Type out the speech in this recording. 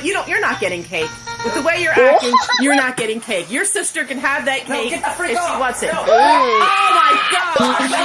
But You don't. You're not getting cake. With the way you're acting, you're not getting cake. Your sister can have that No, cake get the if she wants it. No. Oh my god!